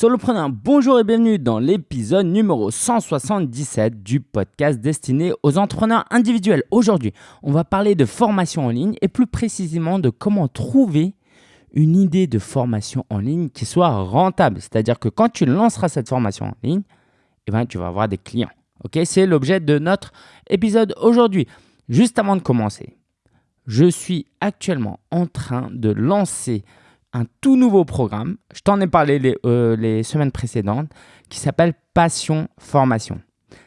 Solopreneur, bonjour et bienvenue dans l'épisode numéro 177 du podcast destiné aux entrepreneurs individuels. Aujourd'hui, on va parler de formation en ligne et plus précisément de comment trouver une idée de formation en ligne qui soit rentable. C'est-à-dire que quand tu lanceras cette formation en ligne, eh ben, tu vas avoir des clients. Ok, C'est l'objet de notre épisode aujourd'hui. Juste avant de commencer, je suis actuellement en train de lancer un tout nouveau programme, je t'en ai parlé les, euh, les, semaines précédentes, qui s'appelle Passion Formation.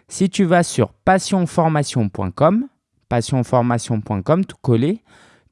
Si tu vas sur passionformation.com, passionformation.com, tout collé,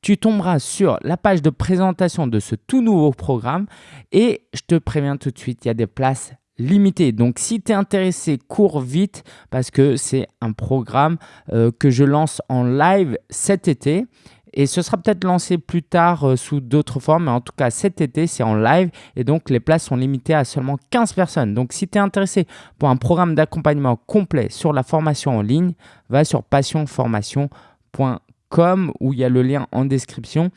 tu tomberas sur la page de présentation de ce tout nouveau programme et je te préviens tout de suite, il y a des places limitées. Donc si tu es intéressé, cours vite parce que c'est un programme euh, que je lance en live cet été et ce sera peut-être lancé plus tard euh, sous d'autres formes, mais en tout cas cet été, c'est en live et donc les places sont limitées à seulement 15 personnes. Donc si tu es intéressé pour un programme d'accompagnement complet sur la formation en ligne, va sur passionformation.com où il y a le lien en description.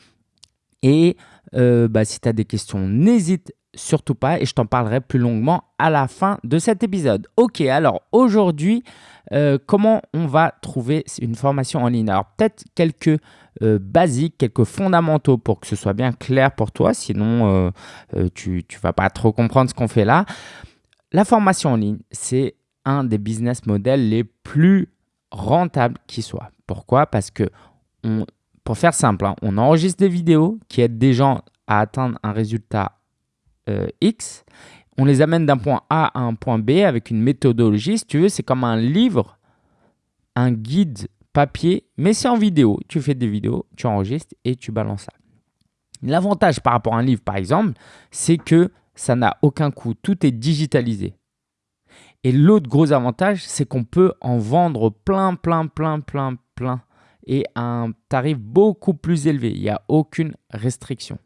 Et euh, bah, si tu as des questions, n'hésite surtout pas et je t'en parlerai plus longuement à la fin de cet épisode. Ok, alors aujourd'hui, euh, comment on va trouver une formation en ligne? Alors peut-être quelques euh, basiques, quelques fondamentaux pour que ce soit bien clair pour toi, sinon euh, tu ne vas pas trop comprendre ce qu'on fait là. La formation en ligne, c'est un des business models les plus rentables qui soit. Pourquoi? Parce que pour faire simple, hein, on enregistre des vidéos qui aident des gens à atteindre un résultat X on les amène d'un point A à un point B avec une méthodologie. Si tu veux, c'est comme un livre, un guide papier, mais c'est en vidéo. Tu fais des vidéos, tu enregistres et tu balances ça. L'avantage par rapport à un livre, par exemple, c'est que ça n'a aucun coût. Tout est digitalisé. Et l'autre gros avantage, c'est qu'on peut en vendre plein, plein, plein, plein, plein et à un tarif beaucoup plus élevé. Il n'y a aucune restriction.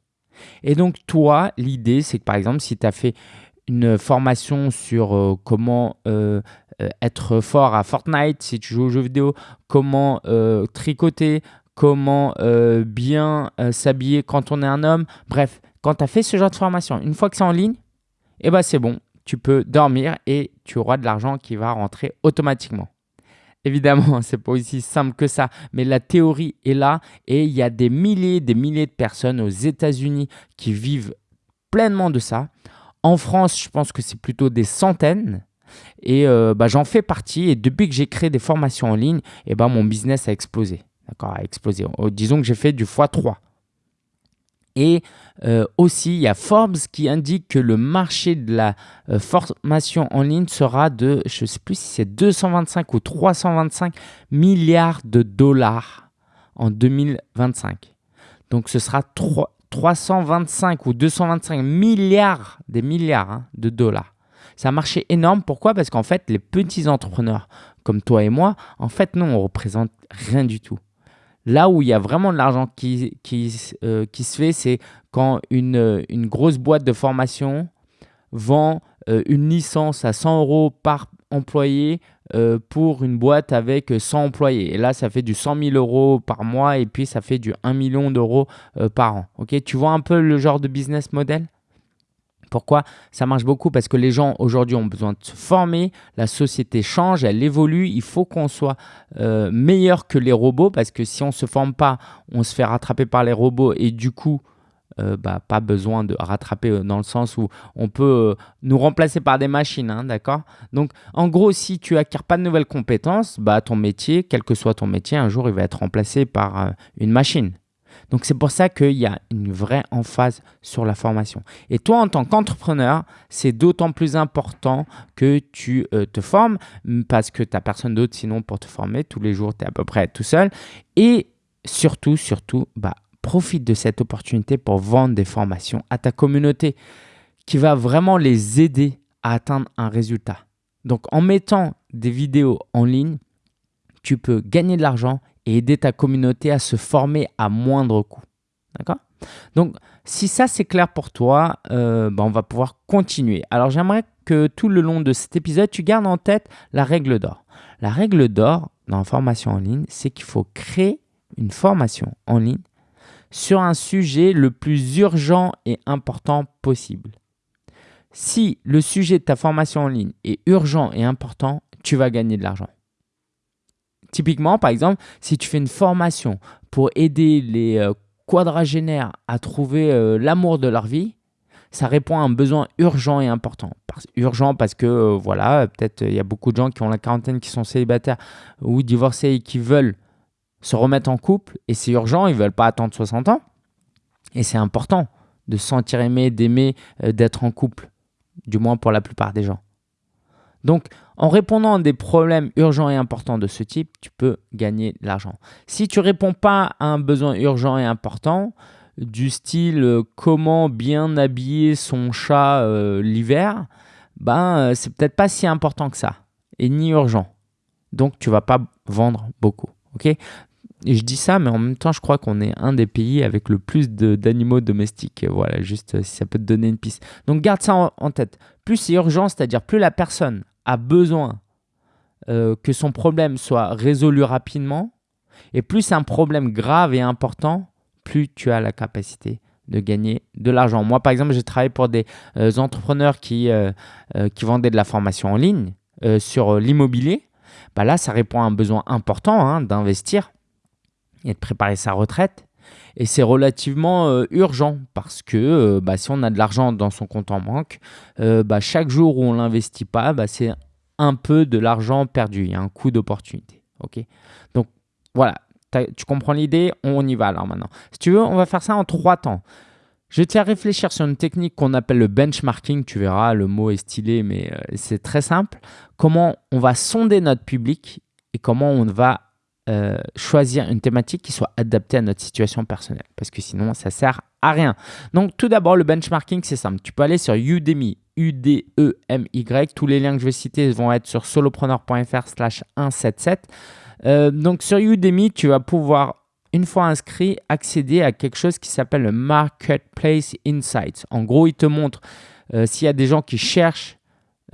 Et donc, toi, l'idée, c'est que par exemple, si tu as fait une formation sur euh, comment euh, euh, être fort à Fortnite si tu joues aux jeux vidéo, comment tricoter, comment bien s'habiller quand on est un homme. Bref, quand tu as fait ce genre de formation, une fois que c'est en ligne, eh ben c'est bon, tu peux dormir et tu auras de l'argent qui va rentrer automatiquement. Évidemment, c'est pas aussi simple que ça, mais la théorie est là et il y a des milliers, des milliers de personnes aux États-Unis qui vivent pleinement de ça. En France, je pense que c'est plutôt des centaines. Et euh, bah, j'en fais partie. Et depuis que j'ai créé des formations en ligne, et bah, mon business a explosé. D'accord, a explosé. Oh, disons que j'ai fait du x3. Et euh, aussi, il y a Forbes qui indique que le marché de la euh, formation en ligne sera de, je ne sais plus si c'est 225 ou 325 milliards de dollars en 2025. Donc, ce sera 3, 325 ou 225 milliards, des milliards hein, de dollars. C'est un marché énorme. Pourquoi? Parce qu'en fait, les petits entrepreneurs comme toi et moi, en fait, non, on représente rien du tout. Là où il y a vraiment de l'argent qui, qui, euh, se fait, c'est quand une, une, grosse boîte de formation vend euh, une licence à 100 euros par employé euh, pour une boîte avec 100 employés. Et là, ça fait du 100 000 euros par mois et puis ça fait du 1 million d'euros euh, par an. Tu vois un peu le genre de business model? Pourquoi ça marche beaucoup? Parce que les gens aujourd'hui ont besoin de se former, la société change, elle évolue, il faut qu'on soit euh, meilleur que les robots parce que si on ne se forme pas, on se fait rattraper par les robots et du coup, euh, bah, pas besoin de rattraper euh, dans le sens où on peut nous remplacer par des machines, hein, d'accord? Donc, en gros, si tu acquiers pas de nouvelles compétences, bah, ton métier, quel que soit ton métier, un jour, il va être remplacé par une machine. Donc, c'est pour ça qu'il y a une vraie emphase sur la formation. Et toi, en tant qu'entrepreneur, c'est d'autant plus important que tu te formes parce que tu n'as personne d'autre sinon pour te former. Tous les jours, tu es à peu près tout seul. Et surtout, surtout, bah, profite de cette opportunité pour vendre des formations à ta communauté qui va vraiment les aider à atteindre un résultat. Donc en mettant des vidéos en ligne, tu peux gagner de l'argent et aider ta communauté à se former à moindre coût. D'accord? Donc si ça c'est clair pour toi, euh, ben, on va pouvoir continuer. Alors j'aimerais que tout le long de cet épisode, tu gardes en tête la règle d'or. La règle d'or dans la formation en ligne, c'est qu'il faut créer une formation en ligne sur un sujet le plus urgent et important possible. si le sujet de ta formation en ligne est urgent et important, tu vas gagner de l'argent. Typiquement, par exemple, si tu fais une formation pour aider les euh, quadragénaires à trouver euh, l'amour de leur vie, ça répond à un besoin urgent et important. urgent parce que, euh, voilà, peut-être il y a beaucoup de gens qui ont la quarantaine, qui sont célibataires ou divorcés et qui veulent se remettre en couple et c'est urgent, ils ne veulent pas attendre 60 ans. Et c'est important de se sentir aimé, d'aimer, d'être en couple, du moins pour la plupart des gens. Donc, en répondant à des problèmes urgents et importants de ce type, tu peux gagner de l'argent. Si tu ne réponds pas à un besoin urgent et important, du style euh, comment bien habiller son chat euh, l'hiver, ben euh, c'est peut-être pas si important que ça et ni urgent. Donc tu vas pas vendre beaucoup, ok? Je dis ça, mais en même temps, je crois qu'on est un des pays avec le plus d'animaux domestiques. Voilà, juste si ça peut te donner une piste. Donc garde ça en tête. Plus c'est urgent, c'est-à-dire plus la personne a besoin euh, que son problème soit résolu rapidement, et plus c'est un problème grave et important, plus tu as la capacité de gagner de l'argent. Moi, par exemple, j'ai travaillé pour des euh, entrepreneurs qui, euh, qui vendaient de la formation en ligne sur l'immobilier. Bah là, ça répond à un besoin important hein, d'investir et de préparer sa retraite. Et c'est relativement euh, urgent parce que euh, bah, si on a de l'argent dans son compte en banque, euh, bah, chaque jour où on ne l'investit pas, bah, c'est un peu de l'argent perdu. Il y a un coût d'opportunité. ok? Donc voilà, tu comprends l'idée? On y va alors maintenant. Si tu veux, on va faire ça en trois temps. Je te faire réfléchir sur une technique qu'on appelle le benchmarking. Tu verras, le mot est stylé, mais c'est très simple. Comment on va sonder notre public et comment on va euh, choisir une thématique qui soit adaptée à notre situation personnelle parce que sinon ça sert à rien. Donc tout d'abord le benchmarking c'est simple, tu peux aller sur Udemy, U-D-E-M-Y, tous les liens que je vais citer vont être sur solopreneur.fr slash 177. Euh, donc sur Udemy tu vas pouvoir une fois inscrit accéder à quelque chose qui s'appelle le Marketplace Insights. En gros il te montre euh, s'il y a des gens qui cherchent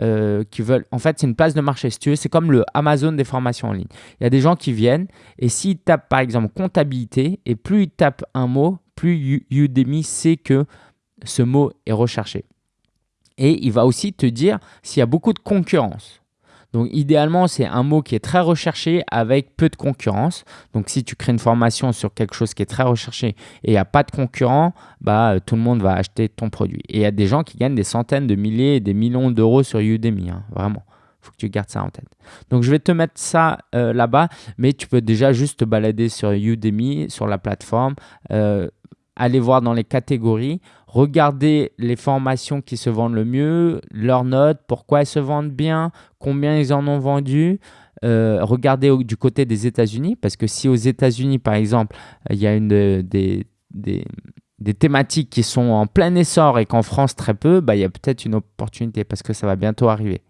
euh, qui veulent. En fait, c'est une place de marché. Si c'est comme le Amazon des formations en ligne. Il y a des gens qui viennent et s'ils tapent par exemple comptabilité et plus ils tapent un mot, plus Udemy sait que ce mot est recherché. Et il va aussi te dire s'il y a beaucoup de concurrence. Donc idéalement, c'est un mot qui est très recherché avec peu de concurrence. Donc si tu crées une formation sur quelque chose qui est très recherché et il n'y a pas de concurrent, bah, euh, tout le monde va acheter ton produit. Et il y a des gens qui gagnent des centaines de milliers et des millions d'euros sur Udemy, hein, vraiment. Il faut que tu gardes ça en tête. Donc je vais te mettre ça euh, là-bas, mais tu peux déjà juste te balader sur Udemy, sur la plateforme. Euh, aller voir dans les catégories, regarder les formations qui se vendent le mieux, leurs notes, pourquoi elles se vendent bien, combien ils en ont vendu. Euh, regardez du côté des États-Unis, parce que si aux États-Unis, par exemple, il y a une des, des, des, thématiques qui sont en plein essor et qu'en France très peu, bah, il y a peut-être une opportunité parce que ça va bientôt arriver.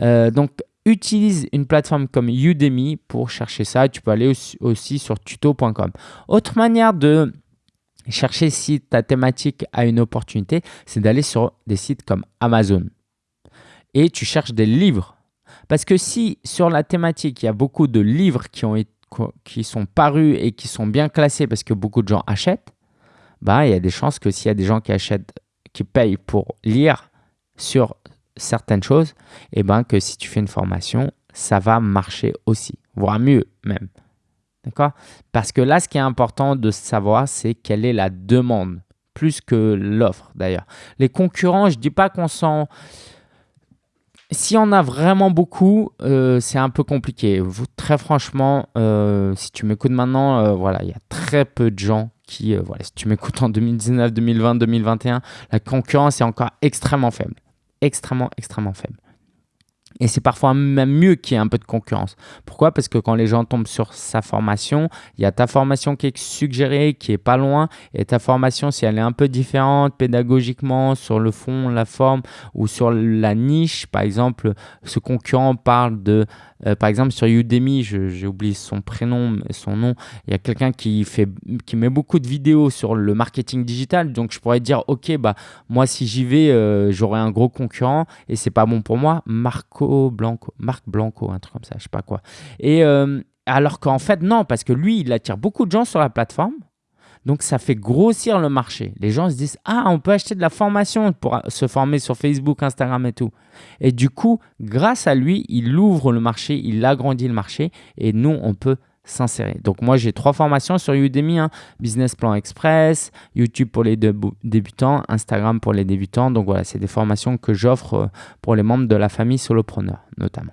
Euh, Donc, utilise une plateforme comme Udemy pour chercher ça. Tu peux aller aussi sur tuto.com. Autre manière de chercher si ta thématique a une opportunité, c'est d'aller sur des sites comme Amazon. Et tu cherches des livres. Parce que si sur la thématique, il y a beaucoup de livres qui, ont, qui sont parus et qui sont bien classés parce que beaucoup de gens achètent, bah, il y a des chances que s'il y a des gens qui achètent, qui payent pour lire sur certaines choses, et eh ben que si tu fais une formation, ça va marcher aussi, voire mieux même. D'accord? Parce que là, ce qui est important de savoir, c'est quelle est la demande, plus que l'offre d'ailleurs. Les concurrents, je ne dis pas qu'on s'en... Si on a vraiment beaucoup, euh, c'est un peu compliqué. très franchement, euh, si tu m'écoutes maintenant, euh, voilà, il y a très peu de gens qui, voilà, si tu m'écoutes en 2019, 2020, 2021, la concurrence est encore extrêmement faible. Extrêmement, extrêmement faible. Et c'est parfois même mieux qu'il y ait un peu de concurrence. Pourquoi? Parce que quand les gens tombent sur sa formation, il y a ta formation qui est suggérée, qui est pas loin, et ta formation, si elle est un peu différente pédagogiquement, sur le fond, la forme, ou sur la niche, par exemple, ce concurrent parle de euh, par exemple, sur Udemy, j'ai oublié son prénom, son nom, il y a quelqu'un qui, fait, qui met beaucoup de vidéos sur le marketing digital. Donc, je pourrais dire, OK, bah, moi, si j'y vais, euh, j'aurai un gros concurrent et c'est pas bon pour moi. Marco Blanco, Marc Blanco, un truc comme ça, je sais pas quoi. Et euh, alors qu'en fait, non, parce que lui, il attire beaucoup de gens sur la plateforme. Donc, ça fait grossir le marché. Les gens se disent Ah, on peut acheter de la formation pour se former sur Facebook, Instagram et tout. Et du coup, grâce à lui, il ouvre le marché, il agrandit le marché et nous, on peut s'insérer. Donc moi, j'ai trois formations sur Udemy, hein. Business Plan Express, YouTube pour les débutants, Instagram pour les débutants. Donc voilà, c'est des formations que j'offre euh, pour les membres de la famille solopreneur notamment.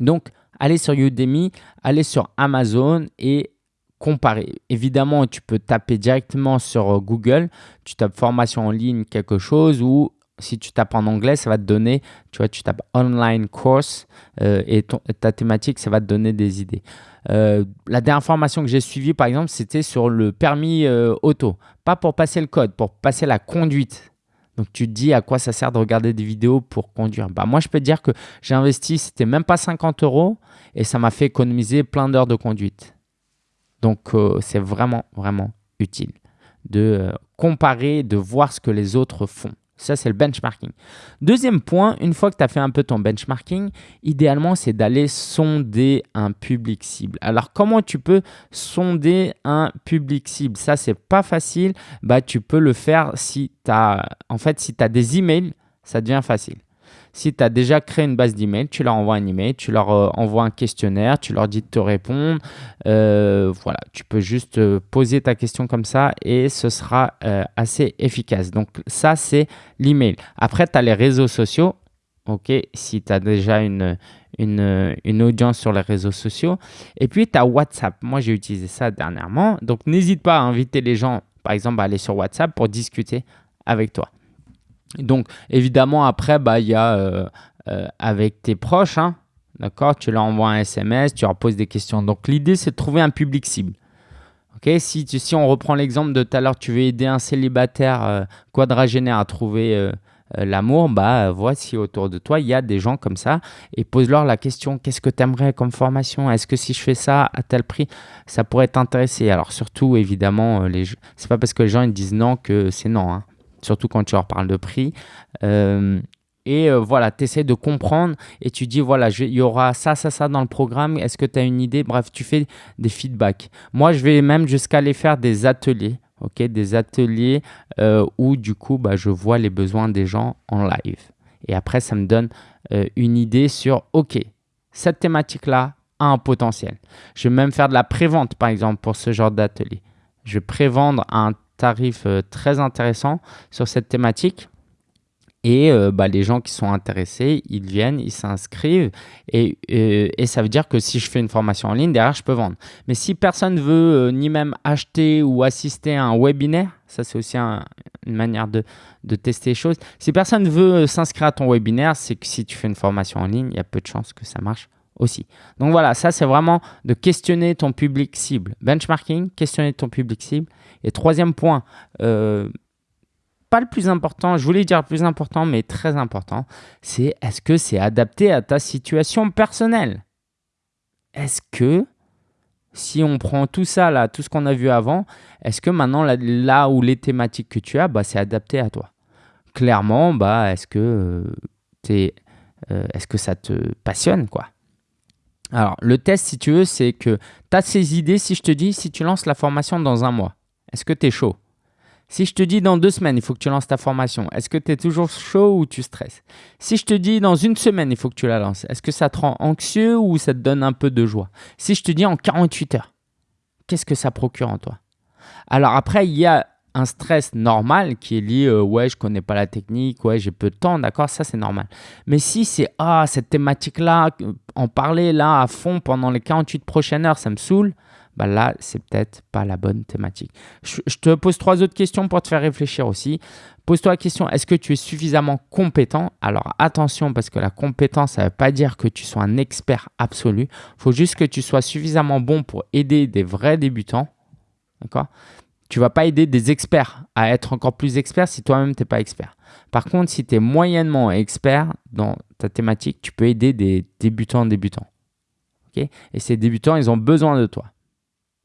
Donc, allez sur Udemy, allez sur Amazon et comparer. Évidemment, tu peux taper directement sur euh, Google, tu tapes formation en ligne, quelque chose, ou si tu tapes en anglais, ça va te donner, tu vois, tu tapes online course euh, et, ta thématique, ça va te donner des idées. Euh, la dernière formation que j'ai suivie, par exemple, c'était sur le permis auto. Pas pour passer le code, pour passer la conduite. Donc tu te dis à quoi ça sert de regarder des vidéos pour conduire. Bah, moi, je peux te dire que j'ai investi, c'était même pas 50 euros et ça m'a fait économiser plein d'heures de conduite. Donc c'est vraiment, vraiment utile de comparer, de voir ce que les autres font. Ça, c'est le benchmarking. Deuxième point, une fois que tu as fait un peu ton benchmarking, idéalement, c'est d'aller sonder un public cible. Alors, comment tu peux sonder un public cible? Ça, c'est pas facile. Bah, tu peux le faire si tu as, en fait, si as des emails, ça devient facile. Si tu as déjà créé une base d'email, tu leur envoies un email, tu leur euh, envoies un questionnaire, tu leur dis de te répondre. Euh, voilà, tu peux juste euh, poser ta question comme ça et ce sera assez efficace. Donc ça, c'est l'email. Après, tu as les réseaux sociaux. OK, si tu as déjà une, une, une, audience sur les réseaux sociaux. Et puis, tu as WhatsApp. Moi, j'ai utilisé ça dernièrement. Donc, n'hésite pas à inviter les gens, par exemple, à aller sur WhatsApp pour discuter avec toi. Donc, évidemment, après, bah, il y a euh, euh, avec tes proches, hein, d'accord Tu leur envoies un SMS, tu leur poses des questions. Donc, l'idée, c'est de trouver un public cible. Ok? Si, si on reprend l'exemple de tout à l'heure, tu veux aider un célibataire euh, quadragénaire à trouver l'amour, bah voici autour de toi, il y a des gens comme ça et pose-leur la question qu'est-ce que tu aimerais comme formation? Est-ce que si je fais ça à tel prix, ça pourrait t'intéresser? Alors surtout évidemment, les c'est pas parce que les gens ils disent non que c'est non. Hein surtout quand tu leur parles de prix. Euh, et euh, voilà, tu essaies de comprendre et tu dis, voilà, il y aura ça, ça, ça dans le programme. Est-ce que tu as une idée? Bref, tu fais des feedbacks. Moi, je vais même jusqu'à aller faire des ateliers. ok? Des ateliers euh, où du coup, bah, je vois les besoins des gens en live. Et après, ça me donne une idée sur, OK, cette thématique-là a un potentiel. Je vais même faire de la prévente, par exemple, pour ce genre d'atelier. Je vais prévendre un tarif euh, très intéressant sur cette thématique. Et euh, bah, les gens qui sont intéressés, ils viennent, ils s'inscrivent. Et, euh, et, ça veut dire que si je fais une formation en ligne, derrière, je peux vendre. Mais si personne ne veut ni même acheter ou assister à un webinaire, ça c'est aussi une manière de, de, tester les choses. Si personne veut s'inscrire à ton webinaire, c'est que si tu fais une formation en ligne, il y a peu de chances que ça marche aussi. Donc voilà, ça c'est vraiment de questionner ton public cible. Benchmarking, questionner ton public cible. Et troisième point, euh, pas le plus important, je voulais dire le plus important, mais très important, c'est est-ce que c'est adapté à ta situation personnelle? Est-ce que si on prend tout ça, là, tout ce qu'on a vu avant, est-ce que maintenant, là, où les thématiques que tu as, bah, c'est adapté à toi? Clairement, bah, est-ce que, euh, euh, est-ce que ça te passionne quoi? Alors, le test, si tu veux, c'est que tu as ces idées. Si je te dis, si tu lances la formation dans un mois, est-ce que tu es chaud? Si je te dis dans deux semaines, il faut que tu lances ta formation, est-ce que tu es toujours chaud ou tu stresses? Si je te dis dans une semaine, il faut que tu la lances, est-ce que ça te rend anxieux ou ça te donne un peu de joie? Si je te dis en 48 heures, qu'est-ce que ça procure en toi? Alors après, il y a un stress normal qui est lié euh, ouais je connais pas la technique ouais j'ai peu de temps d'accord ça c'est normal. Mais si c'est ah cette thématique là en parler là à fond pendant les 48 prochaines heures ça me saoule bah là c'est peut-être pas la bonne thématique je, te pose trois autres questions pour te faire réfléchir aussi pose-toi la question est-ce que tu es suffisamment compétent? Alors attention parce que la compétence ça veut pas dire que tu sois un expert absolu il faut juste que tu sois suffisamment bon pour aider des vrais débutants d'accord? Tu vas pas aider des experts à être encore plus experts si toi-même tu n'es pas expert. Par contre, si tu es moyennement expert dans ta thématique, tu peux aider des débutants débutants. Et ces débutants, ils ont besoin de toi.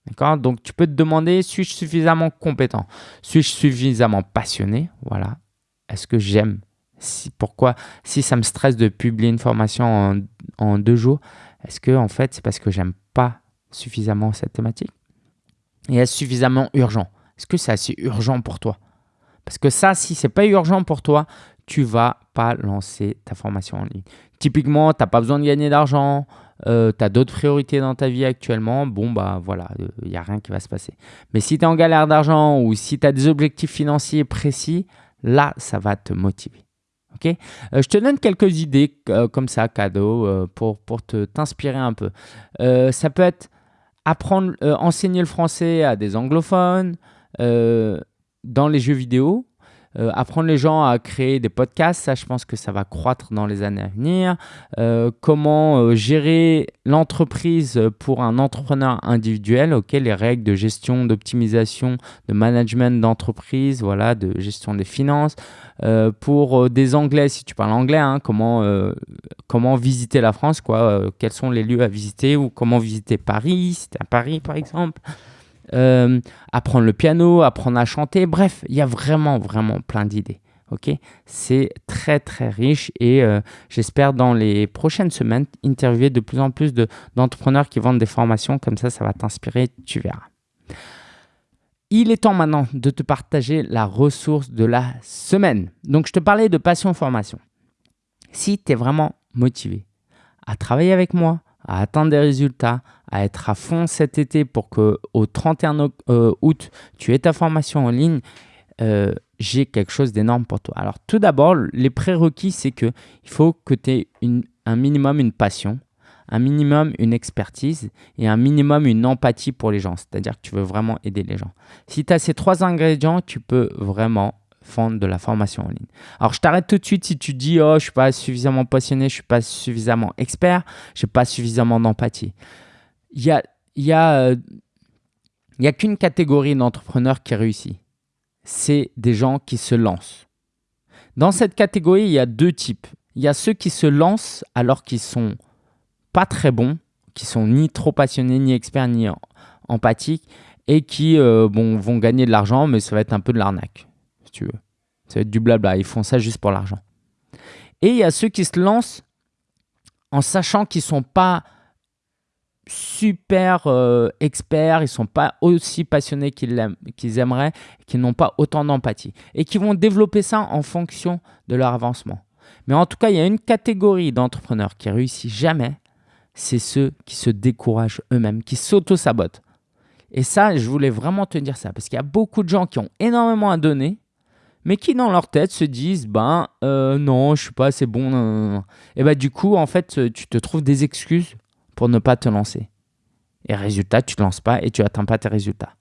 D'accord? Donc, tu peux te demander, suis-je suffisamment compétent? Suis-je suffisamment passionné? Voilà. Est-ce que j'aime? Si, Pourquoi? Si ça me stresse de publier une formation en, deux jours, est-ce que en fait, c'est parce que j'aime pas suffisamment cette thématique? Et est-ce suffisamment urgent? Est-ce que c'est assez urgent pour toi? Parce que ça, si c'est pas urgent pour toi, tu vas pas lancer ta formation en ligne. Typiquement, tu n'as pas besoin de gagner d'argent, euh, tu as d'autres priorités dans ta vie actuellement, bon, bah voilà, il n'y a rien qui va se passer. Mais si tu es en galère d'argent ou si tu as des objectifs financiers précis, là, ça va te motiver. ok? Euh, je te donne quelques idées euh, comme ça, cadeau, pour, pour t'inspirer un peu. ça peut être apprendre, enseigner le français à des anglophones dans les jeux vidéo. Euh, apprendre les gens à créer des podcasts, ça je pense que ça va croître dans les années à venir. Euh, comment euh, gérer l'entreprise pour un entrepreneur individuel, ok, les règles de gestion, d'optimisation, de management d'entreprise, voilà, de gestion des finances. pour des Anglais, si tu parles anglais, hein, comment, comment visiter la France, quels sont les lieux à visiter ou comment visiter Paris, si à Paris par exemple. Euh, apprendre le piano, apprendre à chanter. Bref, il y a vraiment, vraiment plein d'idées. Ok, c'est très très riche et euh, j'espère dans les prochaines semaines interviewer de plus en plus d'entrepreneurs qui vendent des formations comme ça, ça va t'inspirer, tu verras. Il est temps maintenant de te partager la ressource de la semaine. Donc je te parlais de passion formation. Si tu es vraiment motivé à travailler avec moi, à atteindre des résultats, à être à fond cet été pour que au 31 euh, août, tu aies ta formation en ligne, euh, j'ai quelque chose d'énorme pour toi. Alors tout d'abord, les prérequis, c'est que il faut que tu aies un minimum une passion, un minimum une expertise et un minimum une empathie pour les gens. C'est-à-dire que tu veux vraiment aider les gens. Si tu as ces trois ingrédients, tu peux vraiment fondre de la formation en ligne. Alors, je t'arrête tout de suite si tu dis « Oh, je ne suis pas suffisamment passionné, je ne suis pas suffisamment expert, je n'ai pas suffisamment d'empathie. » Il n'y a, y a, euh, y a qu'une catégorie d'entrepreneurs qui réussit. C'est des gens qui se lancent. Dans cette catégorie, il y a deux types. Il y a ceux qui se lancent alors qu'ils sont pas très bons, qui sont ni trop passionnés, ni experts, ni empathiques, et qui euh, bon, vont gagner de l'argent, mais ça va être un peu de l'arnaque tu veux. Ça va être du blabla. Ils font ça juste pour l'argent. Et il y a ceux qui se lancent en sachant qu'ils ne sont pas super euh, experts, ils ne sont pas aussi passionnés qu'ils aimeraient, qu'ils n'ont pas autant d'empathie. Et qui vont développer ça en fonction de leur avancement. Mais en tout cas, il y a une catégorie d'entrepreneurs qui réussit jamais, c'est ceux qui se découragent eux-mêmes, qui s'auto-sabotent. Et ça, je voulais vraiment te dire ça, parce qu'il y a beaucoup de gens qui ont énormément à donner, mais qui dans leur tête se disent ben euh, non, je suis pas assez bon. Et bah du coup, en fait, tu te trouves des excuses pour ne pas te lancer. Et résultat, tu te lances pas et tu atteins pas tes résultats.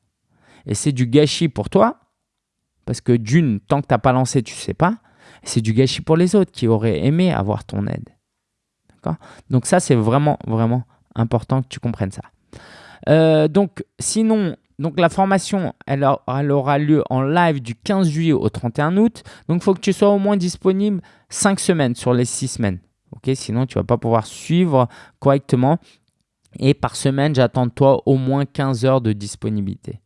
Et c'est du gâchis pour toi, parce que d'une, tant que tu n'as pas lancé, tu sais pas. C'est du gâchis pour les autres qui auraient aimé avoir ton aide. Donc ça, c'est vraiment, vraiment important que tu comprennes ça. Euh, donc sinon, donc la formation, elle, aura lieu en live du 15 juillet au 31 août. Donc il faut que tu sois au moins disponible 5 semaines sur les 6 semaines. Sinon, tu ne vas pas pouvoir suivre correctement. Et par semaine, j'attends de toi au moins 15 heures de disponibilité.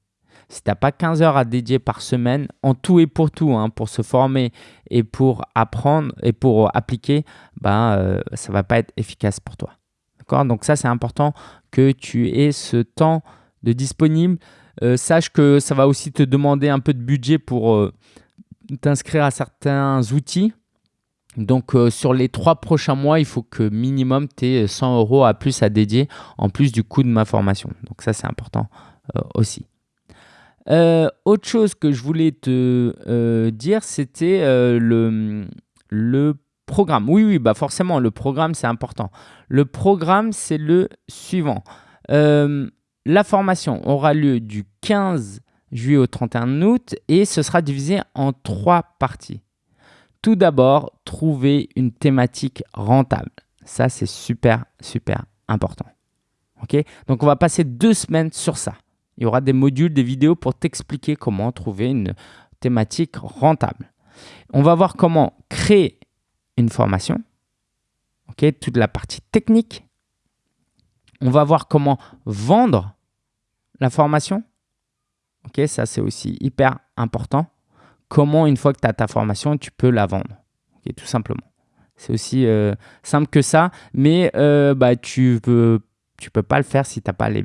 Si tu n'as pas 15 heures à dédier par semaine, en tout et pour tout, hein, pour se former et pour apprendre et pour appliquer, ben, ça ne va pas être efficace pour toi. Donc ça, c'est important que tu aies ce temps de disponible. Euh, sache que ça va aussi te demander un peu de budget pour euh, t'inscrire à certains outils. Donc euh, sur les trois prochains mois, il faut que minimum tu aies 100 euros à plus à dédier en plus du coût de ma formation. Donc ça c'est important aussi. autre chose que je voulais te dire, c'était le, le programme. Oui, oui, bah forcément, le programme, c'est important. Le programme, c'est le suivant. La formation aura lieu du 15 juillet au 31 août et ce sera divisé en trois parties. Tout d'abord, trouver une thématique rentable. Ça, c'est super, super important. Donc, on va passer deux semaines sur ça. Il y aura des modules, des vidéos pour t'expliquer comment trouver une thématique rentable. On va voir comment créer une formation. Ok? Toute la partie technique. On va voir comment vendre la formation. Ok, ça c'est aussi hyper important. Comment une fois que tu as ta formation, tu peux la vendre. Tout simplement. C'est aussi euh, simple que ça, mais euh, bah, tu ne peux, tu peux pas le faire si tu n'as pas les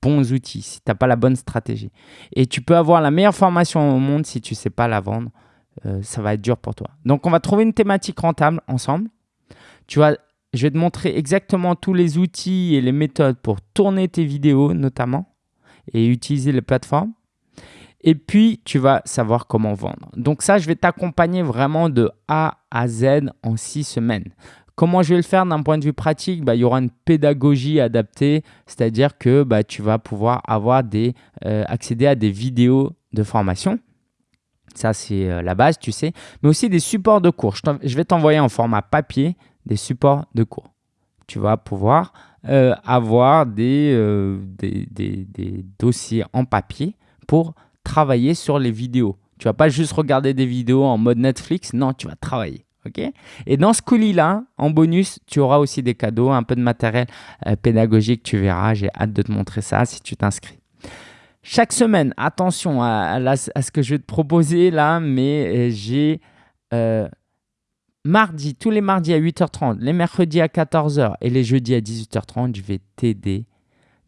bons outils, si tu n'as pas la bonne stratégie. Et tu peux avoir la meilleure formation au monde si tu ne sais pas la vendre. Euh, ça va être dur pour toi. Donc, on va trouver une thématique rentable ensemble. Tu je vais te montrer exactement tous les outils et les méthodes pour tourner tes vidéos notamment et utiliser les plateformes. Et puis, tu vas savoir comment vendre. Donc ça, je vais t'accompagner vraiment de A à Z en six semaines. Comment je vais le faire d'un point de vue pratique? Bah, Il y aura une pédagogie adaptée, c'est-à-dire que bah, tu vas pouvoir avoir des, euh, accéder à des vidéos de formation. Ça, c'est euh, la base, tu sais. Mais aussi des supports de cours. Je, vais t'envoyer en format papier des supports de cours. Tu vas pouvoir euh, avoir des, des, des, dossiers en papier pour travailler sur les vidéos. Tu vas pas juste regarder des vidéos en mode Netflix. Non, tu vas travailler. Et dans ce colis-là, en bonus, tu auras aussi des cadeaux, un peu de matériel euh, pédagogique, tu verras. J'ai hâte de te montrer ça si tu t'inscris. Chaque semaine, attention à, ce que je vais te proposer là, mais euh, j'ai euh, mardi, tous les mardis à 8h30, les mercredis à 14h et les jeudis à 18h30, je vais t'aider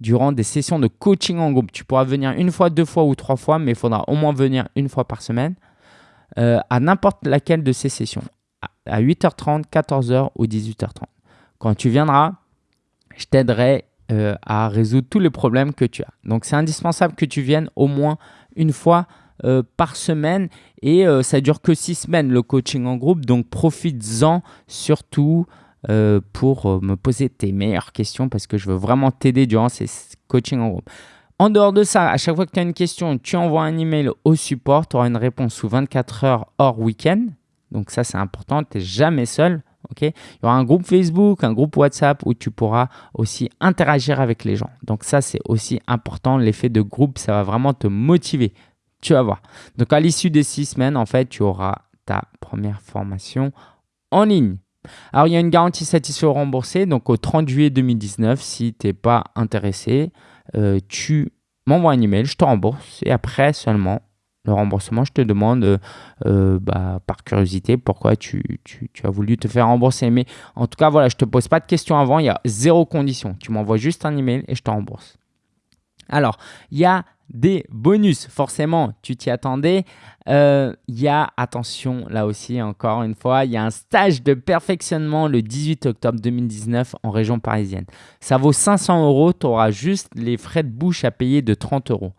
durant des sessions de coaching en groupe. Tu pourras venir une fois, deux fois ou trois fois, mais il faudra au moins venir une fois par semaine à n'importe laquelle de ces sessions à 8h30, 14h ou 18h30. Quand tu viendras, je t'aiderai euh, à résoudre tous les problèmes que tu as. Donc, c'est indispensable que tu viennes au moins une fois euh, par semaine et euh, ça dure que six semaines le coaching en groupe. Donc, profites-en surtout pour me poser tes meilleures questions parce que je veux vraiment t'aider durant ces coachings en groupe. En dehors de ça, à chaque fois que tu as une question, tu envoies un email au support, tu auras une réponse sous 24 heures hors week-end. Donc ça, c'est important. Tu n'es jamais seul. ok? Il y aura un groupe Facebook, un groupe WhatsApp où tu pourras aussi interagir avec les gens. Donc ça, c'est aussi important. L'effet de groupe, ça va vraiment te motiver. Tu vas voir. Donc à l'issue des six semaines, en fait, tu auras ta première formation en ligne. Alors, il y a une garantie satisfait ou remboursée. Donc, au 30 juillet 2019, si tu n'es pas intéressé, euh, tu m'envoies un email, je te rembourse. Et après seulement, le remboursement, je te demande euh, euh, bah, par curiosité pourquoi tu, as voulu te faire rembourser. Mais en tout cas, voilà, je ne te pose pas de questions avant, il y a zéro condition. Tu m'envoies juste un email et je te rembourse. Alors, il y a des bonus, forcément, tu t'y attendais. Euh, il y a, attention, là aussi, encore une fois, il y a un stage de perfectionnement le 18 octobre 2019 en région parisienne. Ça vaut 500 euros, tu auras juste les frais de bouche à payer de 30 euros.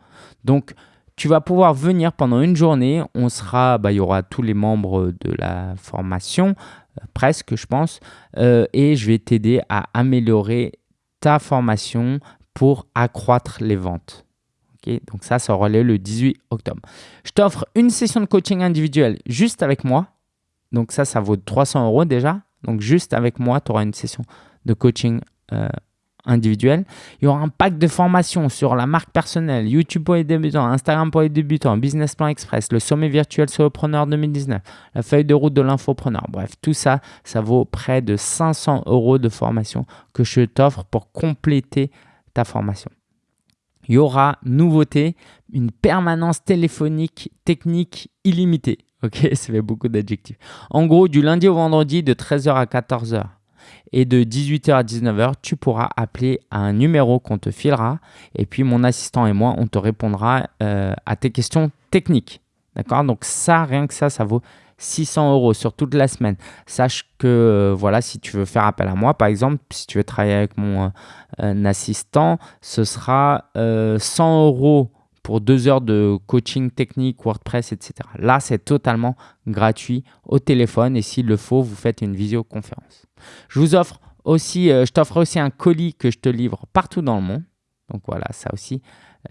Donc, tu vas pouvoir venir pendant une journée. On sera, bah, il y aura tous les membres de la formation, euh, presque, je pense, euh, et je vais t'aider à améliorer ta formation pour accroître les ventes. Donc ça, ça aura lieu le 18 octobre. Je t'offre une session de coaching individuel juste avec moi. Donc ça, ça vaut 300 euros déjà. Donc juste avec moi, tu auras une session de coaching euh, individuel. Il y aura un pack de formation sur la marque personnelle, YouTube pour les débutants, Instagram pour les débutants, Business Plan Express, le sommet virtuel solopreneur 2019, la feuille de route de l'infopreneur. Bref, tout ça, ça vaut près de 500 euros de formation que je t'offre pour compléter ta formation. Il y aura, nouveauté, une permanence téléphonique technique illimitée. Ok, ça fait beaucoup d'adjectifs. En gros, du lundi au vendredi de 13h à 14h et de 18h à 19h, tu pourras appeler à un numéro qu'on te filera et puis mon assistant et moi, on te répondra euh, à tes questions techniques. D'accord? Donc ça, rien que ça, ça vaut 600 euros sur toute la semaine. Sache que euh, voilà, si tu veux faire appel à moi, par exemple, si tu veux travailler avec mon euh, assistant, ce sera 100 euros pour deux heures de coaching technique, WordPress, etc. Là, c'est totalement gratuit au téléphone et s'il le faut, vous faites une visioconférence. Je vous offre aussi, euh, je t'offre aussi un colis que je te livre partout dans le monde. Donc voilà, ça aussi,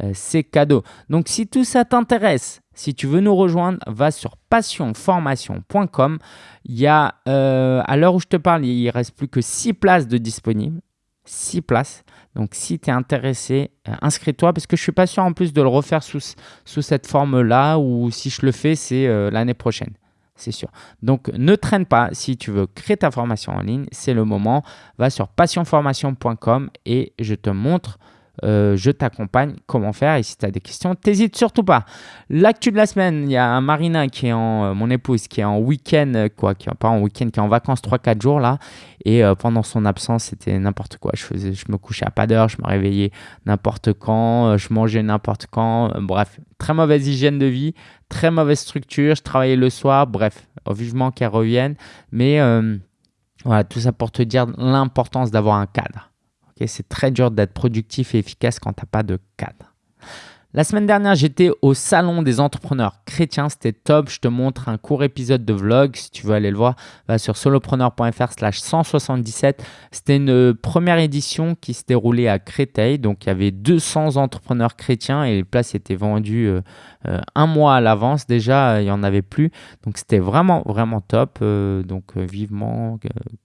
euh, c'est cadeau. Donc si tout ça t'intéresse, si tu veux nous rejoindre, va sur passionformation.com. Il y a, euh, à l'heure où je te parle, il ne reste plus que 6 places de disponibles. 6 places. Donc, si tu es intéressé, inscris-toi parce que je ne suis pas sûr en plus de le refaire sous, sous cette forme-là ou si je le fais, c'est l'année prochaine c'est sûr. Donc, ne traîne pas. Si tu veux créer ta formation en ligne, c'est le moment. Va sur passionformation.com et je te montre euh, je t'accompagne comment faire? Et si tu as des questions, t'hésites surtout pas. L'actu de la semaine, il y a Marina qui est en, euh, mon épouse, qui est en week-end, quoi, qui est pas en week-end, qui est en vacances 3-4 jours là. Et pendant son absence, c'était n'importe quoi. Je, faisais, je me couchais à pas d'heure, je me réveillais n'importe quand, je mangeais n'importe quand. bref, très mauvaise hygiène de vie, très mauvaise structure. Je travaillais le soir. Bref, vivement qu'elle revienne. Mais voilà, tout ça pour te dire l'importance d'avoir un cadre. C'est très dur d'être productif et efficace quand tu n'as pas de cadre. La semaine dernière, j'étais au salon des entrepreneurs chrétiens. C'était top. Je te montre un court épisode de vlog. Si tu veux aller le voir, va sur solopreneur.fr slash 177. C'était une première édition qui se déroulait à Créteil. Donc, il y avait 200 entrepreneurs chrétiens et les places étaient vendues euh, euh, un mois à l'avance. Déjà, il n'y en avait plus. Donc, c'était vraiment, vraiment top. Euh, donc, vivement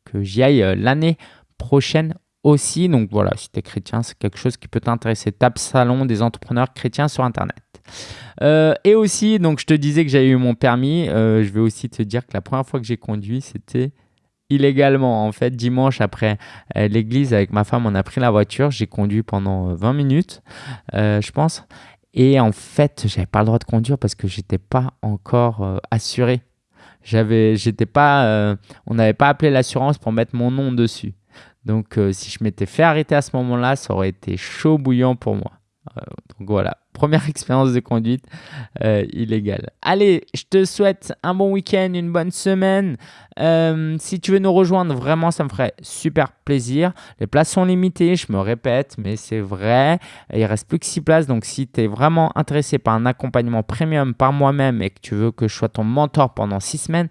que j'y aille l'année prochaine aussi. Donc voilà, si tu es chrétien, c'est quelque chose qui peut t'intéresser. Tape Salon des entrepreneurs chrétiens sur Internet. Euh, et aussi, donc je te disais que j'avais eu mon permis. Euh, je vais aussi te dire que la première fois que j'ai conduit, c'était illégalement. En fait, dimanche après euh, l'église, avec ma femme, on a pris la voiture. J'ai conduit pendant 20 minutes, je pense. Et en fait, j'avais pas le droit de conduire parce que j'étais pas encore assuré. J'avais, j'étais pas, on n'avait pas appelé l'assurance pour mettre mon nom dessus. Donc, euh, si je m'étais fait arrêter à ce moment-là, ça aurait été chaud bouillant pour moi. Euh, donc voilà, première expérience de conduite euh, illégale. Allez, je te souhaite un bon week-end, une bonne semaine. si tu veux nous rejoindre, vraiment, ça me ferait super plaisir. Les places sont limitées, je me répète, mais c'est vrai. Il reste plus que 6 places. Donc, si tu es vraiment intéressé par un accompagnement premium par moi-même et que tu veux que je sois ton mentor pendant 6 semaines,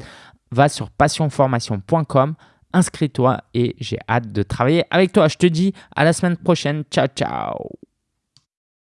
va sur passionformation.com inscris-toi et j'ai hâte de travailler avec toi. Je te dis à la semaine prochaine. Ciao, ciao